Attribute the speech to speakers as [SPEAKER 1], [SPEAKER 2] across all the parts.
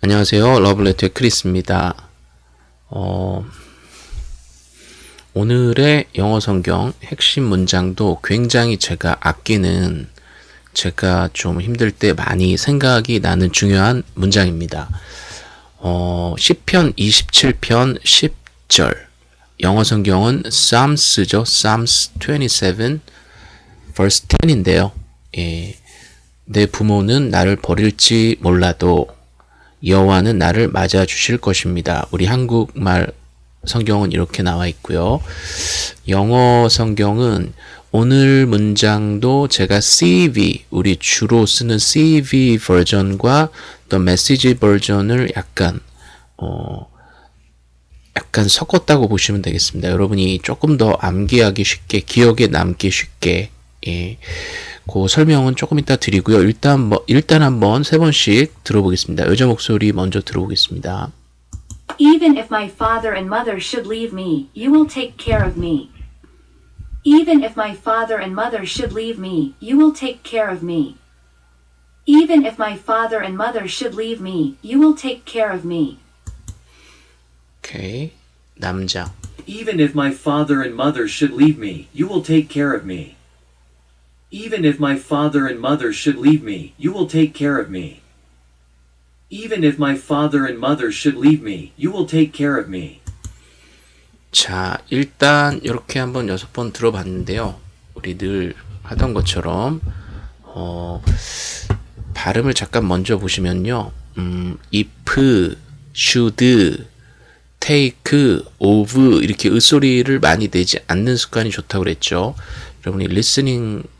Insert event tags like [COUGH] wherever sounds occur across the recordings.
[SPEAKER 1] 안녕하세요. 러블레터의 크리스입니다. 어, 오늘의 영어 성경 핵심 문장도 굉장히 제가 아끼는 제가 좀 힘들 때 많이 생각이 나는 중요한 문장입니다. 어, 10편 27편 10절 영어 성경은 Psalms죠. Psalms 27 verse 10인데요. 예, 내 부모는 나를 버릴지 몰라도 여호와는 나를 맞아 주실 것입니다. 우리 한국말 성경은 이렇게 나와 있고요. 영어 성경은 오늘 문장도 제가 CV, 우리 주로 쓰는 CV 버전과 또 메시지 버전을 약간 어 약간 섞었다고 보시면 되겠습니다. 여러분이 조금 더 암기하기 쉽게, 기억에 남기 쉽게 예. 그 설명은 조금 이따 드리고요. 일단 뭐 일단 한번 세 번씩 들어보겠습니다. 여자 목소리 먼저 들어보겠습니다.
[SPEAKER 2] Even if my father and mother should leave me, you will take care of me. Even if my father and mother should leave me, you will take care of me. Even if my father and mother should leave me, you will take care of me.
[SPEAKER 1] 오케이. 남자.
[SPEAKER 3] Even if my father and mother should leave me, you will take care of me. Even if my father and mother should leave me, you will take care of me. Even if my father and mother should leave me, you will take care of me.
[SPEAKER 1] 자, 일단 이렇게 한번 여섯 번 들어봤는데요. 우리 늘 하던 것처럼 어, 발음을 잠깐 먼저 보시면요. 음, if, should, take, of 이렇게 을소리를 많이 내지 않는 습관이 좋다고 그랬죠. 여러분이 listening을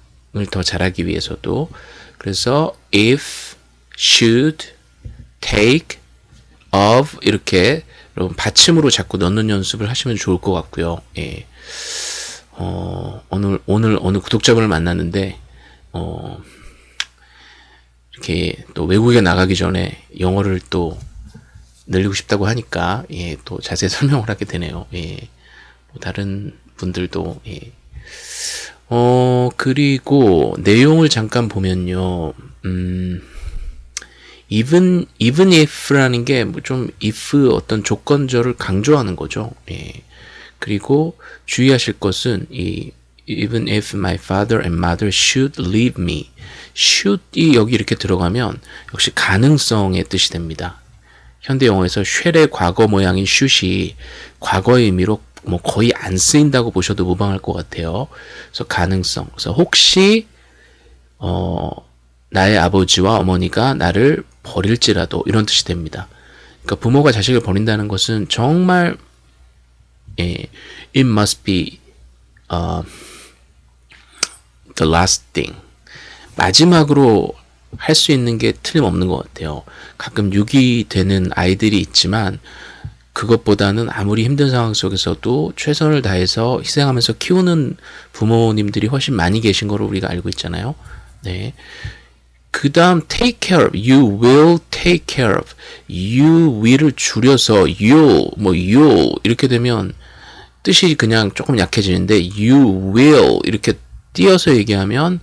[SPEAKER 1] 더 잘하기 위해서도 그래서 if, should, take, of 이렇게 여러분 받침으로 자꾸 넣는 연습을 하시면 좋을 것 같고요. 예. 어, 오늘 오늘 어느 구독자분을 만났는데 어, 이렇게 또 외국에 나가기 전에 영어를 또 늘리고 싶다고 하니까 예, 또 자세히 [LAUGHS] 설명을 하게 되네요. 예. 뭐 다른 분들도 예. 어, 그리고 내용을 잠깐 보면요. 음, even even if라는 게 뭐 좀 if 어떤 조건절을 강조하는 거죠. 예. 그리고 주의하실 것은 이 even if my father and mother should leave me. should이 여기 이렇게 들어가면 역시 가능성의 뜻이 됩니다. 현대 영어에서 쉘의 과거 모양인 should이 과거의 의미로 뭐 거의 안 쓰인다고 보셔도 무방할 것 같아요. 그래서 가능성. 그래서 혹시 어 나의 아버지와 어머니가 나를 버릴지라도 이런 뜻이 됩니다. 그러니까 부모가 자식을 버린다는 것은 정말 예, it must be uh, the last thing. 마지막으로 할 수 있는 게 틀림없는 것 같아요. 가끔 유기되는 아이들이 있지만 그것보다는 아무리 힘든 상황 속에서도 최선을 다해서 희생하면서 키우는 부모님들이 훨씬 많이 계신 거로 우리가 알고 있잖아요. 네. 그 다음 take care of, you will take care of, you will을 줄여서 you, 뭐 you 이렇게 되면 뜻이 그냥 조금 약해지는데 you will 이렇게 띄어서 얘기하면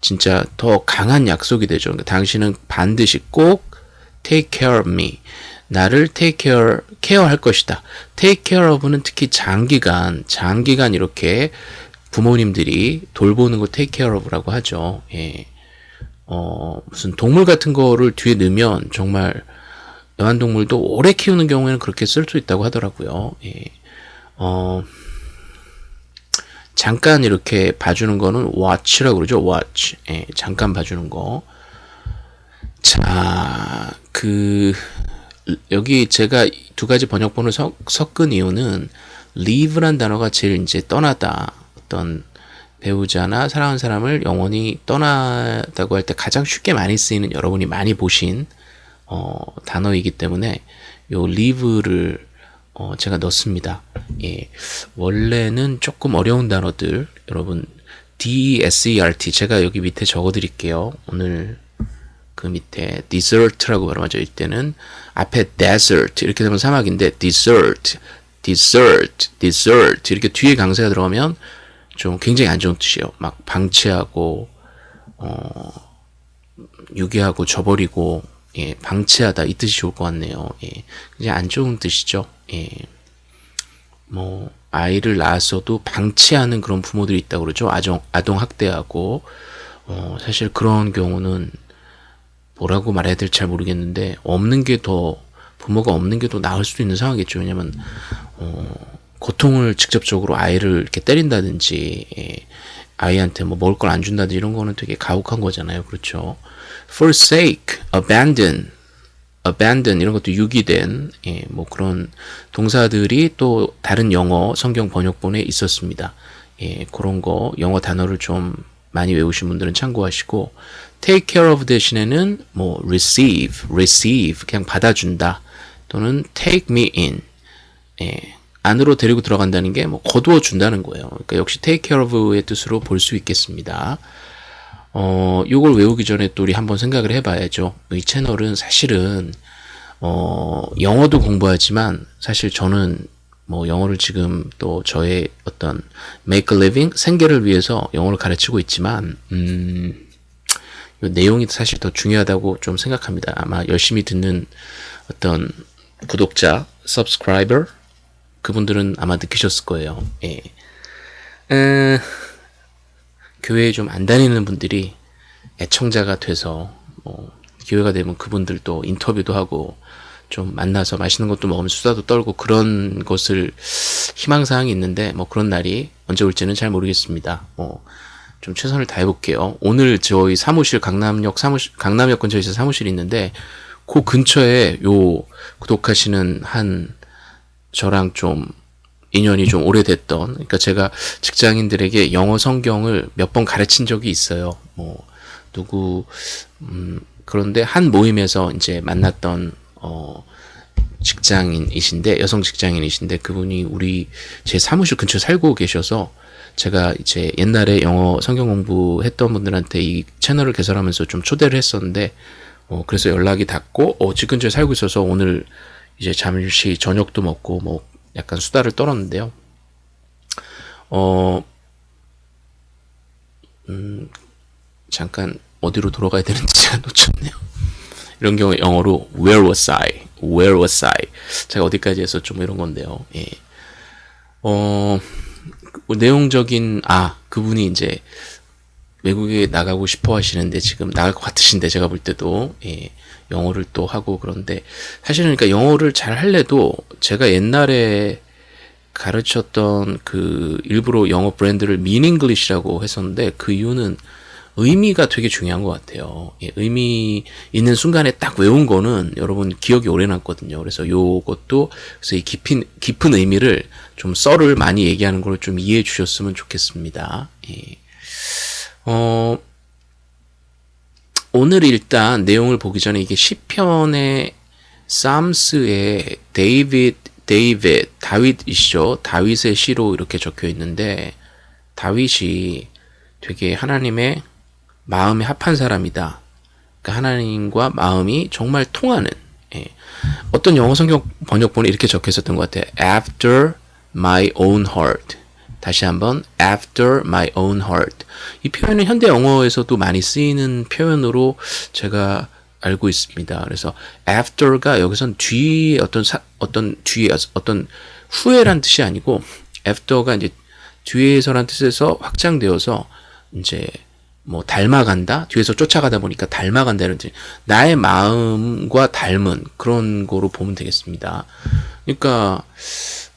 [SPEAKER 1] 진짜 더 강한 약속이 되죠. 그러니까 당신은 반드시 꼭 take care of me. 나를 take care, 케어할 것이다. take care of는 특히 장기간, 장기간 이렇게 부모님들이 돌보는 거 take care of라고 하죠. 예. 어, 무슨 동물 같은 거를 뒤에 넣으면 정말 애완동물도 오래 키우는 경우에는 그렇게 쓸 수 있다고 하더라고요. 예. 어, 잠깐 이렇게 봐주는 거는 watch라고 그러죠. watch. 예, 잠깐 봐주는 거. 자, 그, 여기 제가 두 가지 번역본을 섞, 섞은 이유는 leave란 단어가 제일 이제 떠나다. 어떤 배우자나 사랑하는 사람을 영원히 떠나다고 할 때 가장 쉽게 많이 쓰이는 여러분이 많이 보신 어, 단어이기 때문에 요 leave를 어, 제가 넣습니다. 예. 원래는 조금 어려운 단어들 여러분 D-E-S-E-R-T 제가 여기 밑에 적어 드릴게요. 오늘 그 밑에 desert라고 발음하죠. 이때는 앞에 desert 이렇게 되면 사막인데 desert, desert, desert 이렇게 뒤에 강세가 들어가면 좀 굉장히 안 좋은 뜻이에요. 막 방치하고 어 유기하고 저버리고 예, 방치하다 이 뜻이 좋을 것 같네요. 예, 그냥 안 좋은 뜻이죠. 예, 뭐 아이를 낳았어도 방치하는 그런 부모들이 있다고 그러죠. 아동 아동 학대하고 어, 사실 그런 경우는 뭐라고 말해야 될지 잘 모르겠는데 없는 게 더 부모가 없는 게 더 나을 수도 있는 상황이겠죠. 왜냐면 어, 고통을 직접적으로 아이를 이렇게 때린다든지 예, 아이한테 뭐 먹을 걸 안 준다든지 이런 거는 되게 가혹한 거잖아요. 그렇죠. forsake, abandon, abandon 이런 것도 유기된 예, 뭐 그런 동사들이 또 다른 영어 성경 번역본에 있었습니다. 예, 그런 거 영어 단어를 좀 많이 외우신 분들은 참고하시고 take care of 대신에는 뭐 receive, receive 그냥 받아준다 또는 take me in 예, 안으로 데리고 들어간다는 게 뭐 거두어 준다는 거예요. 그러니까 역시 take care of의 뜻으로 볼 수 있겠습니다. 어, 요걸 외우기 전에 또 우리 한번 생각을 해봐야죠. 이 채널은 사실은 어, 영어도 공부하지만 사실 저는 뭐 영어를 지금 또 저의 어떤 make a living 생계를 위해서 영어를 가르치고 있지만 음, 이 내용이 사실 더 중요하다고 좀 생각합니다. 아마 열심히 듣는 어떤 구독자, subscriber 그분들은 아마 느끼셨을 거예요. 예. 에, 교회에 좀 안 다니는 분들이 애청자가 돼서 뭐 기회가 되면 그분들도 인터뷰도 하고 좀 만나서 맛있는 것도 먹으면 수다도 떨고 그런 것을 희망사항이 있는데 뭐 그런 날이 언제 올지는 잘 모르겠습니다. 뭐 좀 최선을 다해 볼게요. 오늘 저희 사무실 강남역 사무실 강남역 근처에 서 사무실이 있는데 그 근처에 요 구독하시는 한 저랑 좀 인연이 좀 오래됐던 그러니까 제가 직장인들에게 영어 성경을 몇 번 가르친 적이 있어요. 뭐 누구 음 그런데 한 모임에서 이제 만났던 어 직장인이신데 여성 직장인이신데 그분이 우리 제 사무실 근처 살고 계셔서 제가 이제 옛날에 영어 성경 공부했던 분들한테 이 채널을 개설하면서 좀 초대를 했었는데 어 그래서 연락이 닿고 어 집 근처에 살고 있어서 오늘 이제 잠시 저녁도 먹고 뭐 약간 수다를 떨었는데요. 어, 음, 잠깐 어디로 돌아가야 되는지 [LAUGHS] 제가 놓쳤네요. 이런 경우에 영어로 where was I? where was I? 제가 어디까지 해서 좀 이런 건데요. 예. 어, 내용적인 아 그분이 이제 외국에 나가고 싶어 하시는데 지금 나갈 것 같으신데 제가 볼 때도 예, 영어를 또 하고 그런데 사실은 그러니까 영어를 잘 할래도 제가 옛날에 가르쳤던 그 일부러 영어 브랜드를 미닝글리시라고 했었는데 그 이유는 의미가 되게 중요한 것 같아요. 예, 의미 있는 순간에 딱 외운 거는 여러분 기억이 오래 남거든요. 그래서 요것도 그래서 이 깊은 깊은 의미를 좀 썰을 많이 얘기하는 걸 좀 이해해 주셨으면 좋겠습니다. 예. 어, 오늘 일단 내용을 보기 전에 이게 시편의 Psalms의 David David 다윗이죠. 다윗의 시로 이렇게 적혀 있는데 다윗이 되게 하나님의 마음에 합한 사람이다. 그러니까 하나님과 마음이 정말 통하는 예. 어떤 영어 성경 번역본에 이렇게 적혀 있었던 것 같아요. After my own heart. 다시 한번 after my own heart. 이 표현은 현대 영어에서도 많이 쓰이는 표현으로 제가 알고 있습니다. 그래서 after가 여기선 뒤에 어떤 사, 어떤 뒤에 어떤 후에란 뜻이 아니고 after가 이제 뒤에서란 뜻에서 확장되어서 이제 뭐 닮아간다 뒤에서 쫓아가다 보니까 닮아간다는 뜻 나의 마음과 닮은 그런 거로 보면 되겠습니다. 그러니까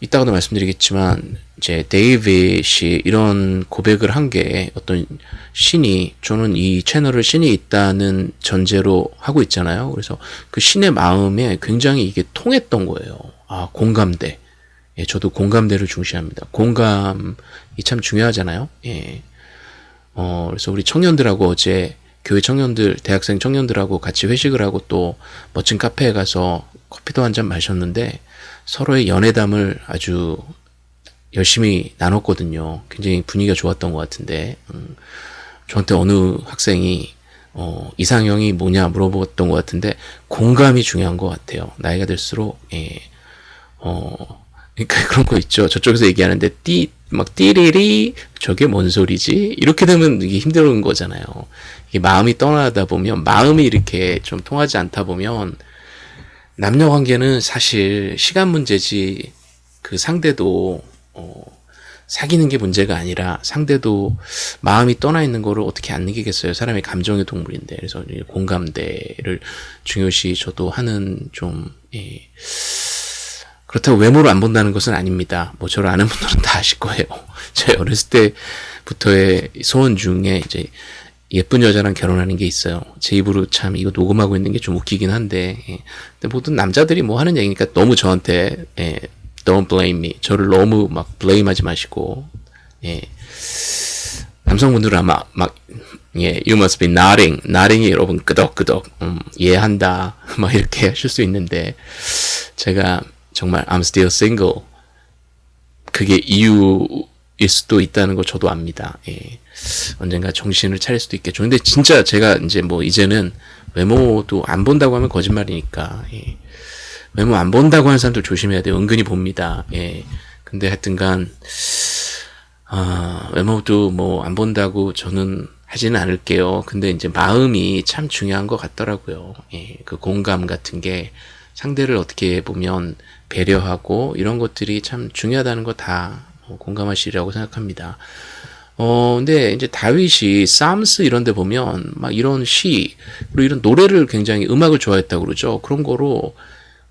[SPEAKER 1] 이따가도 말씀드리겠지만 이제 데이빗이 이런 고백을 한 게 어떤 신이 저는 이 채널을 신이 있다는 전제로 하고 있잖아요. 그래서 그 신의 마음에 굉장히 이게 통했던 거예요. 아 공감대. 예, 저도 공감대를 중시합니다. 공감이 참 중요하잖아요. 예. 어, 그래서 우리 청년들하고 어제 교회 청년들, 대학생 청년들하고 같이 회식을 하고 또 멋진 카페에 가서 커피도 한 잔 마셨는데 서로의 연애담을 아주 열심히 나눴거든요. 굉장히 분위기가 좋았던 것 같은데 음, 저한테 어느 학생이 어, 이상형이 뭐냐 물어봤던 것 같은데 공감이 중요한 것 같아요. 나이가 들수록 예, 어, 그러니까 [LAUGHS] 그런 거 있죠. 저쪽에서 얘기하는데 띠 막 띠리리 저게 뭔 소리지? 이렇게 되면 이게 힘든 거잖아요. 이게 마음이 떠나다 보면 마음이 이렇게 좀 통하지 않다 보면 남녀 관계는 사실 시간 문제지 그 상대도 어, 사귀는 게 문제가 아니라 상대도 마음이 떠나 있는 거를 어떻게 안 느끼겠어요. 사람이 감정의 동물인데 그래서 공감대를 중요시 저도 하는 좀 예. 그렇다고 외모를 안 본다는 것은 아닙니다. 뭐 저를 아는 분들은 다 아실 거예요. [LAUGHS] 제 어렸을 때부터의 소원 중에 이제 예쁜 여자랑 결혼하는 게 있어요. 제 입으로 참 이거 녹음하고 있는 게 좀 웃기긴 한데, 예. 근데 모든 남자들이 뭐 하는 얘기니까 너무 저한테 예, don't blame me. 저를 너무 막 blame하지 마시고, 예. 남성분들은 아마 막 예, you must be nodding. nodding이 여러분 끄덕끄덕 음, 이해한다. [LAUGHS] 막 이렇게 하실 수 있는데 제가 정말 I'm still single. 그게 이유일 수도 있다는 거 저도 압니다. 예. 언젠가 정신을 차릴 수도 있겠죠. 근데 진짜 제가 이제 뭐 이제는 외모도 안 본다고 하면 거짓말이니까. 예. 외모 안 본다고 하는 사람들 조심해야 돼요. 은근히 봅니다. 예. 근데 하여튼간 아, 외모도 뭐 안 본다고 저는 하지는 않을게요. 근데 이제 마음이 참 중요한 것 같더라고요. 예, 그 공감 같은 게 상대를 어떻게 보면 배려하고 이런 것들이 참 중요하다는 거다 뭐 공감하시리라고 생각합니다. 어, 근데 이제 다윗이 쌈스 이런 데 보면 막 이런 시, 그리고 이런 노래를 굉장히 음악을 좋아했다고 그러죠. 그런 거로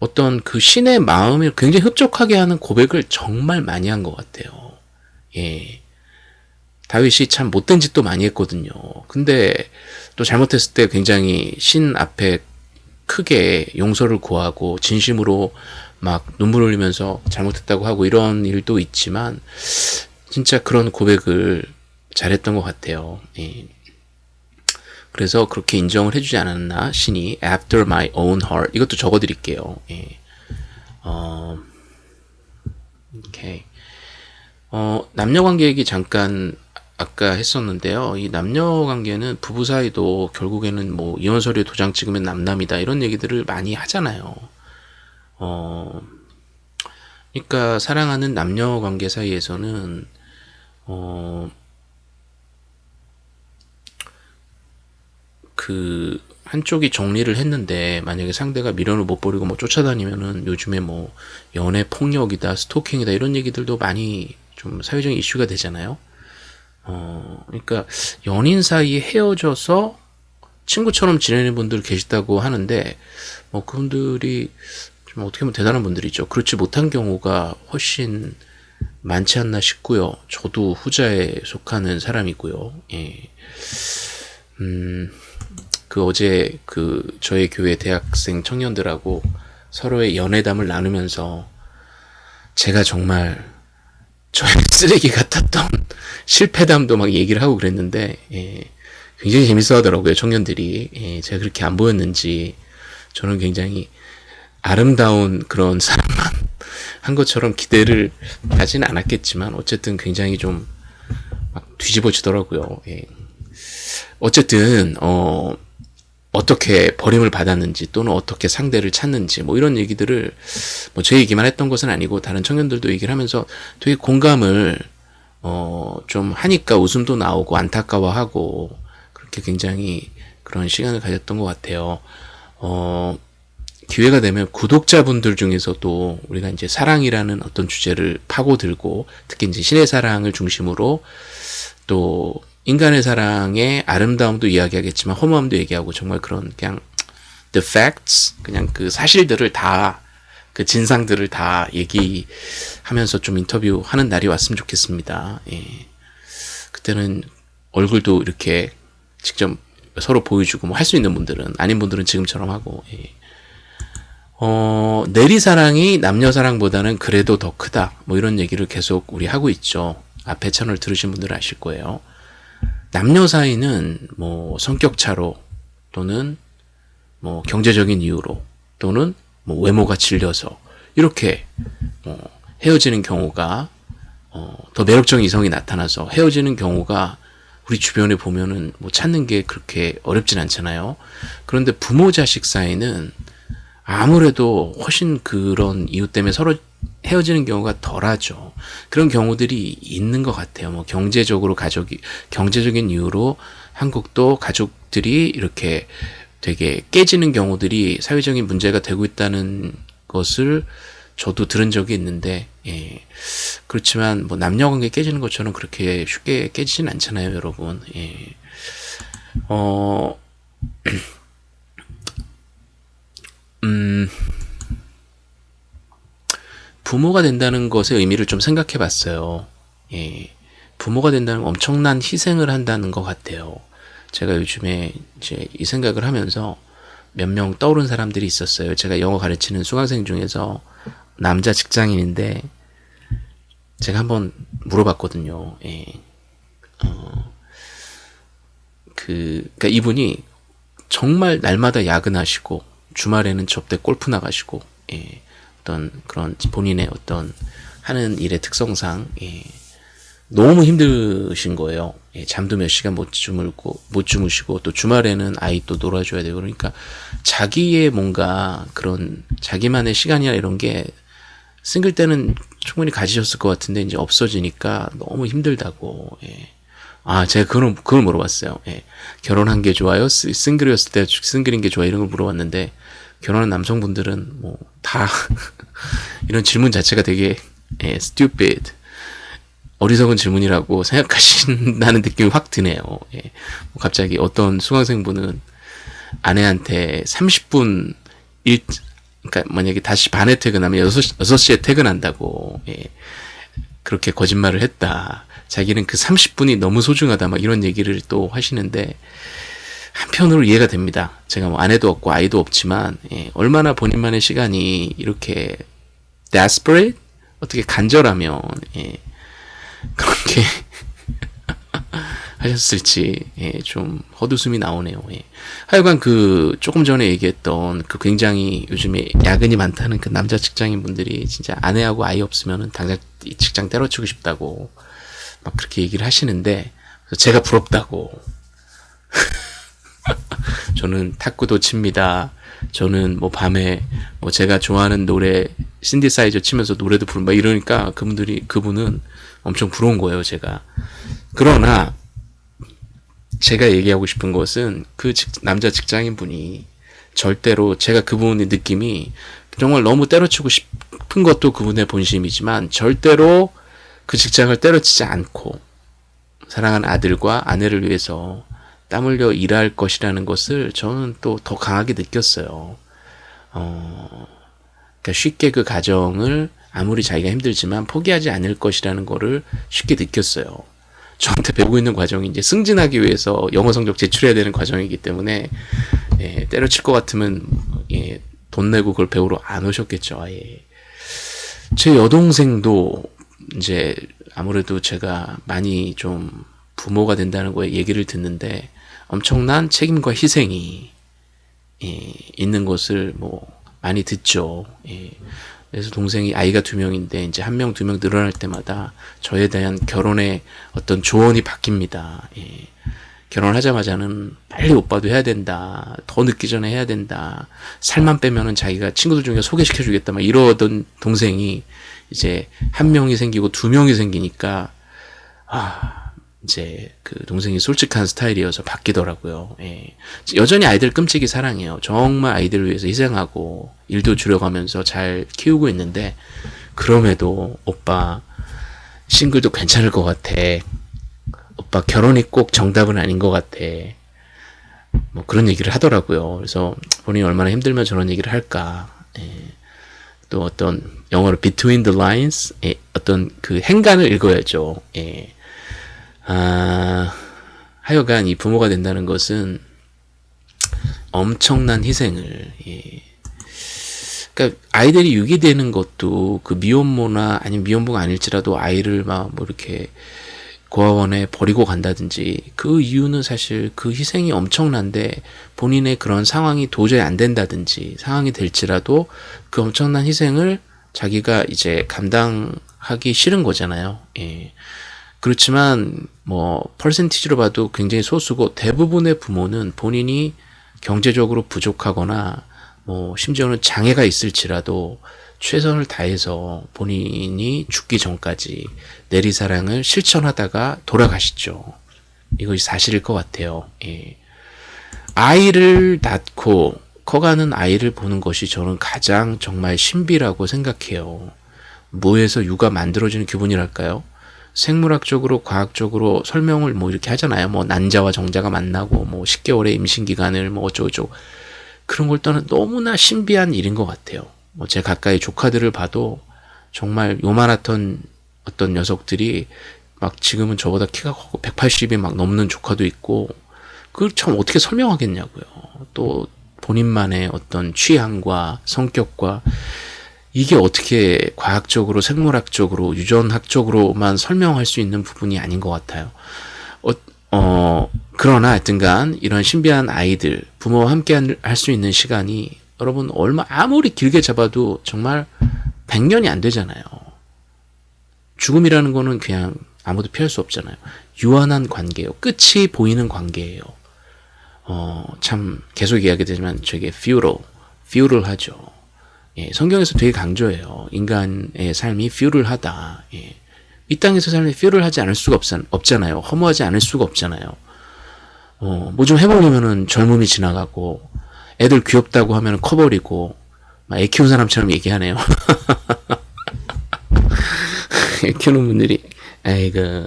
[SPEAKER 1] 어떤 그 신의 마음을 굉장히 흡족하게 하는 고백을 정말 많이 한 것 같아요. 예. 다윗이 참 못된 짓도 많이 했거든요. 근데 또 잘못했을 때 굉장히 신 앞에 크게 용서를 구하고 진심으로 막 눈물 흘리면서 잘못했다고 하고 이런 일도 있지만 진짜 그런 고백을 잘했던 것 같아요. 예. 그래서 그렇게 인정을 해주지 않았나 신이 After My Own Heart 이것도 적어드릴게요. 예. 어, 오케이. 어, 남녀 관계 얘기 잠깐 아까 했었는데요. 이 남녀 관계는 부부 사이도 결국에는 뭐 이혼 서류에 도장 찍으면 남남이다 이런 얘기들을 많이 하잖아요. 어, 그러니까 사랑하는 남녀 관계 사이에서는 어, 그 한쪽이 정리를 했는데 만약에 상대가 미련을 못 버리고 뭐 쫓아다니면은 요즘에 뭐 연애 폭력이다 스토킹이다 이런 얘기들도 많이 좀 사회적인 이슈가 되잖아요. 어, 그러니까 연인 사이에 헤어져서 친구처럼 지내는 분들 계시다고 하는데 뭐 그분들이 좀 어떻게 보면 대단한 분들이죠. 그렇지 못한 경우가 훨씬 많지 않나 싶고요. 저도 후자에 속하는 사람이고요. 예. 음, 그 어제 그 저희 교회 대학생 청년들하고 서로의 연애담을 나누면서 제가 정말 저의 [LAUGHS] 쓰레기 같았던 실패담도 막 얘기를 하고 그랬는데 예, 굉장히 재밌어 하더라고요 청년들이 예, 제가 그렇게 안 보였는지 저는 굉장히 아름다운 그런 사람만 [LAUGHS] 한 것처럼 기대를 하지는 않았겠지만 어쨌든 굉장히 좀막 뒤집어지더라고요 예. 어쨌든 어 어떻게 버림을 받았는지 또는 어떻게 상대를 찾는지 뭐 이런 얘기들을 뭐 제 얘기만 했던 것은 아니고 다른 청년들도 얘기를 하면서 되게 공감을 어 좀 하니까 웃음도 나오고 안타까워하고 그렇게 굉장히 그런 시간을 가졌던 것 같아요. 어 기회가 되면 구독자분들 중에서도 우리가 이제 사랑이라는 어떤 주제를 파고들고 특히 이제 신의 사랑을 중심으로 또 인간의 사랑의 아름다움도 이야기하겠지만 허무함도 얘기하고 정말 그런 그냥 the facts 그냥 그 사실들을 다 그 진상들을 다 얘기하면서 좀 인터뷰하는 날이 왔으면 좋겠습니다. 예. 그때는 얼굴도 이렇게 직접 서로 보여주고 뭐 할 수 있는 분들은 아닌 분들은 지금처럼 하고 예. 어, 내리 사랑이 남녀 사랑보다는 그래도 더 크다 뭐 이런 얘기를 계속 우리 하고 있죠. 앞에 채널 들으신 분들은 아실 거예요. 남녀 사이는 뭐 성격 차로 또는 뭐 경제적인 이유로 또는 뭐 외모가 질려서 이렇게 어 헤어지는 경우가 어 더 매력적인 이성이 나타나서 헤어지는 경우가 우리 주변에 보면은 뭐 찾는 게 그렇게 어렵진 않잖아요. 그런데 부모 자식 사이는 아무래도 훨씬 그런 이유 때문에 서로 헤어지는 경우가 덜하죠. 그런 경우들이 있는 것 같아요. 뭐 경제적으로 가족이 경제적인 이유로 한국도 가족들이 이렇게 되게 깨지는 경우들이 사회적인 문제가 되고 있다는 것을 저도 들은 적이 있는데 예. 그렇지만 뭐 남녀 관계 깨지는 것처럼 그렇게 쉽게 깨지진 않잖아요, 여러분. 예. 어 [CLEARS THROAT] 음, 부모가 된다는 것의 의미를 좀 생각해 봤어요. 예. 부모가 된다는 건 엄청난 희생을 한다는 것 같아요. 제가 요즘에 이제 이 생각을 하면서 몇 명 떠오른 사람들이 있었어요. 제가 영어 가르치는 수강생 중에서 남자 직장인인데 제가 한번 물어봤거든요. 예. 어, 그, 그니까 이분이 정말 날마다 야근하시고 주말에는 접대 골프 나가시고 예, 어떤 그런 본인의 어떤 하는 일의 특성상 예, 너무 힘드신 거예요. 예, 잠도 몇 시간 못 주무고 못 주무시고 또 주말에는 아이 또 놀아줘야 되고 그러니까 자기의 뭔가 그런 자기만의 시간이나 이런 게 싱글 때는 충분히 가지셨을 것 같은데 이제 없어지니까 너무 힘들다고. 예. 아, 제가 그걸, 그걸 물어봤어요. 예. 결혼한 게 좋아요? 싱글이었을 때 싱글인 게 좋아요? 이런 걸 물어봤는데, 결혼한 남성분들은 뭐, 다, [LAUGHS] 이런 질문 자체가 되게, 예, stupid. 어리석은 질문이라고 [LAUGHS] 생각하신다는 느낌이 확 드네요. 예. 뭐 갑자기 어떤 수강생분은 아내한테 30분 일, 그러니까 만약에 다시 반에 퇴근하면 6시, 6시에 퇴근한다고, 예. 그렇게 거짓말을 했다. 자기는 그 30분이 너무 소중하다. 막 이런 얘기를 또 하시는데, 한편으로 이해가 됩니다. 제가 뭐 아내도 없고 아이도 없지만, 예. 얼마나 본인만의 시간이 이렇게 desperate? 어떻게 간절하면, 예. 그렇게 [LAUGHS] 하셨을지 예, 좀 헛웃음이 나오네요. 예. 하여간 그 조금 전에 얘기했던 그 굉장히 요즘에 야근이 많다는 그 남자 직장인 분들이 진짜 아내하고 아이 없으면은 당장 직장 때려치고 싶다고 막 그렇게 얘기를 하시는데 제가 부럽다고 [LAUGHS] [LAUGHS] 저는 탁구도 칩니다. 저는 뭐 밤에 뭐 제가 좋아하는 노래 신디사이저 치면서 노래도 막 이러니까 그분들이 그분은 엄청 부러운 거예요, 제가. 그러나 제가 얘기하고 싶은 것은 그 직, 남자 직장인 분이 절대로 제가 그분의 느낌이 정말 너무 때려치고 싶은 것도 그분의 본심이지만 절대로 그 직장을 때려치지 않고 사랑하는 아들과 아내를 위해서 땀 흘려 일할 것이라는 것을 저는 또 더 강하게 느꼈어요. 어, 그러니까 쉽게 그 가정을 아무리 자기가 힘들지만 포기하지 않을 것이라는 거를 쉽게 느꼈어요. 저한테 배우고 있는 과정이 이제 승진하기 위해서 영어 성적 제출해야 되는 과정이기 때문에 예, 때려칠 것 같으면 예, 돈 내고 그걸 배우러 안 오셨겠죠. 아예. 제 여동생도 이제 아무래도 제가 많이 좀 부모가 된다는 거에 얘기를 듣는데 엄청난 책임과 희생이 예, 있는 것을 뭐 많이 듣죠. 예. 그래서 동생이 아이가 두 명인데 이제 한 명, 두 명 늘어날 때마다 저에 대한 결혼의 어떤 조언이 바뀝니다. 예. 결혼하자마자는 빨리 오빠도 해야 된다. 더 늦기 전에 해야 된다. 살만 빼면은 자기가 친구들 중에 소개시켜 주겠다. 막 이러던 동생이 이제 한 명이 생기고 두 명이 생기니까 아, 이제 그 동생이 솔직한 스타일이어서 바뀌더라고요. 예. 여전히 아이들 끔찍이 사랑해요. 정말 아이들을 위해서 희생하고 일도 줄여가면서 잘 키우고 있는데 그럼에도 오빠 싱글도 괜찮을 것 같아. 오빠 결혼이 꼭 정답은 아닌 것 같아. 뭐 그런 얘기를 하더라고요. 그래서 본인이 얼마나 힘들면 저런 얘기를 할까. 예. 또 어떤 영어로 between the lines 예. 어떤 그 행간을 읽어야죠. 예. 아, 하여간 이 부모가 된다는 것은 엄청난 희생을, 예. 그러니까 아이들이 유기되는 것도 그 미혼모나 아니면 미혼모가 아닐지라도 아이를 막 뭐 이렇게 고아원에 버리고 간다든지 그 이유는 사실 그 희생이 엄청난데 본인의 그런 상황이 도저히 안 된다든지 상황이 될지라도 그 엄청난 희생을 자기가 이제 감당하기 싫은 거잖아요. 예. 그렇지만 뭐 퍼센티지로 봐도 굉장히 소수고 대부분의 부모는 본인이 경제적으로 부족하거나 뭐 심지어는 장애가 있을지라도 최선을 다해서 본인이 죽기 전까지 내리사랑을 실천하다가 돌아가시죠. 이것이 사실일 것 같아요. 예. 아이를 낳고 커가는 아이를 보는 것이 저는 가장 정말 신비라고 생각해요. 뭐에서 육아 만들어지는 기분이랄까요? 생물학적으로 과학적으로 설명을 뭐 이렇게 하잖아요. 뭐 난자와 정자가 만나고 뭐 10개월의 임신 기간을 뭐 어쩌고저쩌고 그런 걸 떠나 너무나 신비한 일인 것 같아요. 뭐 제 가까이 조카들을 봐도 정말 요만하던 어떤 녀석들이 막 지금은 저보다 키가 크고 180이 막 넘는 조카도 있고 그걸 참 어떻게 설명하겠냐고요. 또 본인만의 어떤 취향과 성격과 이게 어떻게 과학적으로 생물학적으로 유전학적으로만 설명할 수 있는 부분이 아닌 것 같아요. 어, 어 그러나 하여튼간 이런 신비한 아이들 부모와 함께 할 수 있는 시간이 여러분 얼마 아무리 길게 잡아도 정말 100년이 안 되잖아요. 죽음이라는 거는 그냥 아무도 피할 수 없잖아요. 유한한 관계예요. 끝이 보이는 관계예요. 어, 참 계속 이야기되지만 저게 feudal, feudal하죠. 예, 성경에서 되게 강조해요. 인간의 삶이 feudal하다. 예. 이 땅에서 삶이 feudal하지 않을 수가 없, 없잖아요. 허무하지 않을 수가 없잖아요. 어, 뭐 좀 해보려면은 젊음이 지나가고 애들 귀엽다고 하면 커버리고 막애 키운 사람처럼 얘기하네요. [LAUGHS] 애 키우는 분들이 아이고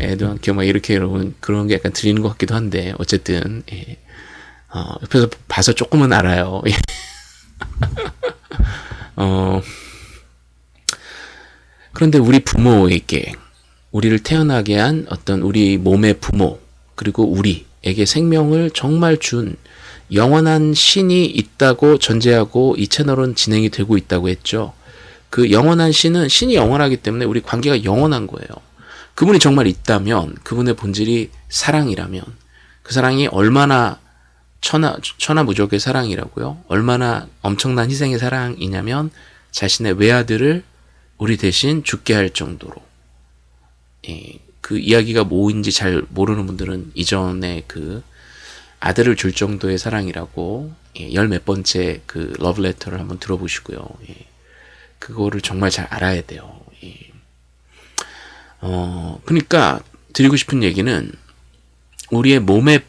[SPEAKER 1] 애도 안 키워 막 이렇게 여러분 그런 게 약간 들리는 것 같기도 한데 어쨌든 예. 어, 옆에서 봐서 조금은 알아요. 예. [LAUGHS] 어, 그런데 우리 부모에게 우리를 태어나게 한 어떤 우리 몸의 부모 그리고 우리에게 생명을 정말 준 영원한 신이 있다고 전제하고 이 채널은 진행이 되고 있다고 했죠. 그 영원한 신은 신이 영원하기 때문에 우리 관계가 영원한 거예요. 그분이 정말 있다면 그분의 본질이 사랑이라면 그 사랑이 얼마나 천하, 천하무적의 사랑이라고요. 얼마나 엄청난 희생의 사랑이냐면 자신의 외아들을 우리 대신 죽게 할 정도로 예, 그 이야기가 뭐인지 잘 모르는 분들은 이전에 그 아들을 줄 정도의 사랑이라고 예, 열몇 번째 그 러브레터를 한번 들어보시고요. 예, 그거를 정말 잘 알아야 돼요. 예. 어, 그러니까 드리고 싶은 얘기는 우리의 몸에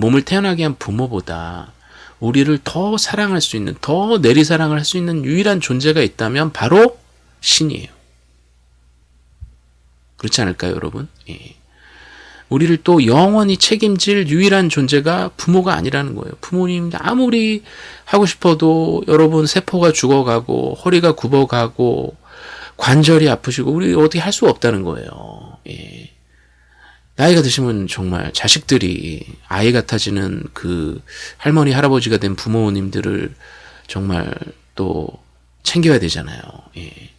[SPEAKER 1] 몸을 태어나게 한 부모보다 우리를 더 사랑할 수 있는, 더 내리사랑을 할 수 있는 유일한 존재가 있다면 바로 신이에요. 그렇지 않을까요, 여러분? 예. 우리를 또 영원히 책임질 유일한 존재가 부모가 아니라는 거예요. 부모님 아무리 하고 싶어도 여러분 세포가 죽어가고 허리가 굽어가고 관절이 아프시고 우리 어떻게 할 수 없다는 거예요. 예. 나이가 드시면 정말 자식들이 아이 같아지는 그 할머니 할아버지가 된 부모님들을 정말 또 챙겨야 되잖아요. 예.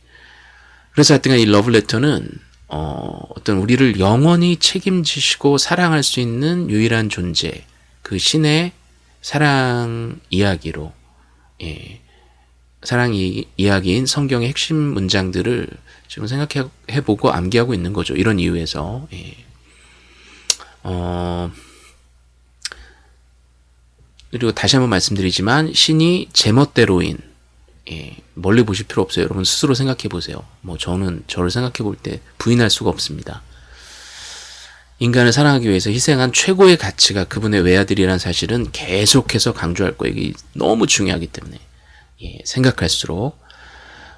[SPEAKER 1] 그래서 하여튼 이 러브레터는 어, 어떤 우리를 영원히 책임지시고 사랑할 수 있는 유일한 존재, 그 신의 사랑 이야기로, 예, 사랑 이, 이야기인 성경의 핵심 문장들을 지금 생각해보고 암기하고 있는 거죠. 이런 이유에서. 예. 어, 그리고 다시 한번 말씀드리지만 신이 제멋대로인 예, 멀리 보실 필요 없어요. 여러분 스스로 생각해 보세요. 뭐 저는 저를 생각해 볼 때 부인할 수가 없습니다. 인간을 사랑하기 위해서 희생한 최고의 가치가 그분의 외아들이라는 사실은 계속해서 강조할 거예요. 이게 너무 중요하기 때문에 예, 생각할수록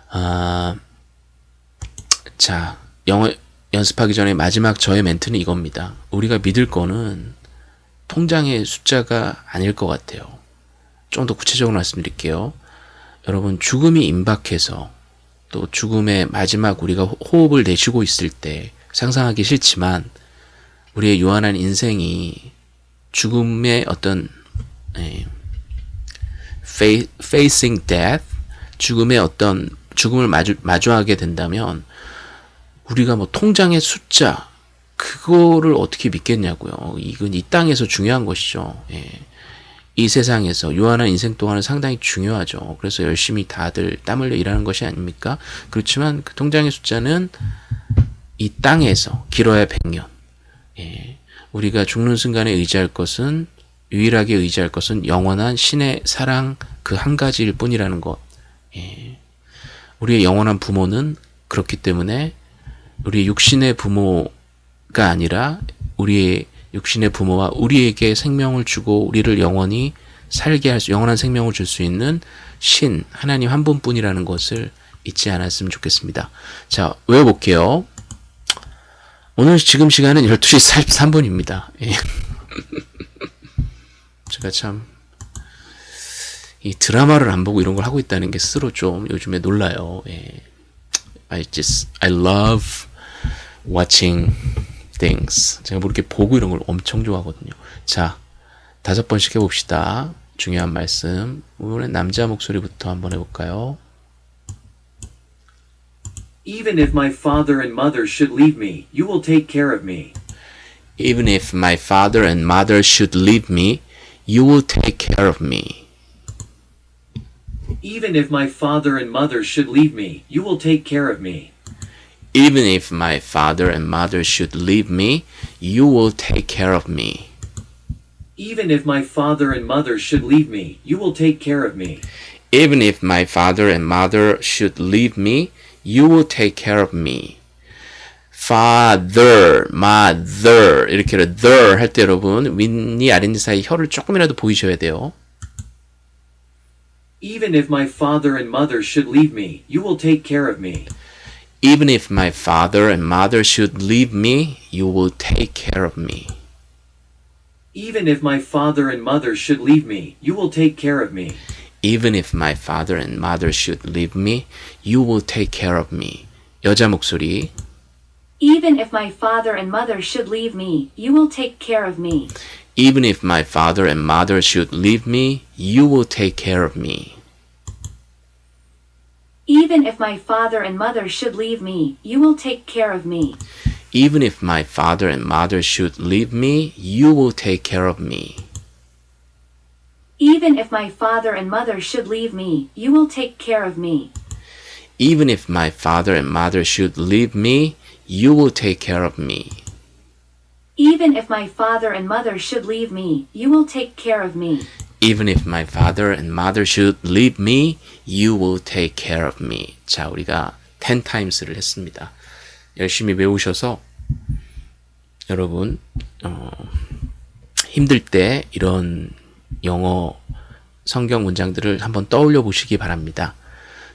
[SPEAKER 1] 아, 자 영어 연습하기 전에 마지막 저의 멘트는 이겁니다. 우리가 믿을 거는 통장의 숫자가 아닐 것 같아요. 좀 더 구체적으로 말씀드릴게요. 여러분 죽음이 임박해서 또 죽음의 마지막 우리가 호흡을 내쉬고 있을 때 상상하기 싫지만 우리의 유한한 인생이 죽음의 어떤 예, facing death 죽음의 어떤 죽음을 마주, 마주하게 된다면 우리가 뭐 통장의 숫자 그거를 어떻게 믿겠냐고요. 이건 이 땅에서 중요한 것이죠. 예. 이 세상에서 유한한 인생 동안은 상당히 중요하죠. 그래서 열심히 다들 땀 흘려 일하는 것이 아닙니까? 그렇지만 그 통장의 숫자는 이 땅에서 길어야 100년. 예. 우리가 죽는 순간에 의지할 것은 유일하게 의지할 것은 영원한 신의 사랑 그 한 가지일 뿐이라는 것. 예. 우리의 영원한 부모는 그렇기 때문에 우리 육신의 부모가 아니라 우리의 육신의 부모와 우리에게 생명을 주고 우리를 영원히 살게 할 수, 영원한 생명을 줄 수 있는 신, 하나님 한 분뿐이라는 것을 잊지 않았으면 좋겠습니다. 자, 외워볼게요. 오늘 지금 시간은 12시 43분입니다. 예. [LAUGHS] 제가 참, 이 드라마를 안 보고 이런 걸 하고 있다는 게 스스로 좀 요즘에 놀라요. 예. I just, I love watching things. 제가 뭐 이렇게 보고 이런 걸 엄청 좋아하거든요. 자, 다섯 번씩 해봅시다. 중요한 말씀. 이번엔 남자 목소리부터 한번 해볼까요?
[SPEAKER 3] Even if my father and mother should leave me, you will take care of me.
[SPEAKER 1] Even if my father and mother should leave me, you will take care of me.
[SPEAKER 3] Even if my father and mother should leave me, you will take care of me.
[SPEAKER 1] Even if my father and mother should leave me, you will take care of me.
[SPEAKER 3] Even if my father and mother should leave me, you will take care of me.
[SPEAKER 1] Even if my father and mother should leave me, you will take care of me. father, mother 이렇게 the 할 때 여러분 윗니 아랫니 사이 혀를 조금이라도 보이셔야 돼요.
[SPEAKER 3] Even if my father and mother should leave me, you will take care of me.
[SPEAKER 1] Even if my father and mother should leave me, you will take care of me.
[SPEAKER 3] Even if my father and mother should leave me, you will take care of me.
[SPEAKER 1] Even if my father and mother should leave me, you will take care of me. 여자 목소리.
[SPEAKER 2] Even if my father and mother should leave me, you will take care of me.
[SPEAKER 1] Even if my father and mother should leave me, you will take care of me.
[SPEAKER 2] Even if my father and mother should leave me, you will take care of me.
[SPEAKER 1] Even if my father and mother should leave me, you will take care of me.
[SPEAKER 2] Even if my father and mother should leave me, you will take care of me.
[SPEAKER 1] Even if my father and mother should leave me, you will take care of me.
[SPEAKER 2] Even if my father and mother should leave me, you will take care of me.
[SPEAKER 1] Even if my father and mother should leave me, you will take care of me. 자, 우리가 10 times를 했습니다. 열심히 외우셔서 여러분 어, 힘들 때 이런 영어 성경 문장들을 한번 떠올려 보시기 바랍니다.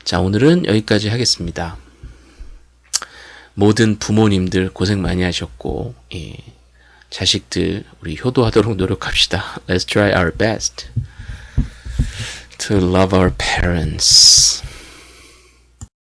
[SPEAKER 1] 자, 오늘은 여기까지 하겠습니다. 모든 부모님들 고생 많이 하셨고, 예, 자식들 우리 효도하도록 노력합시다. Let's try our best to love our parents.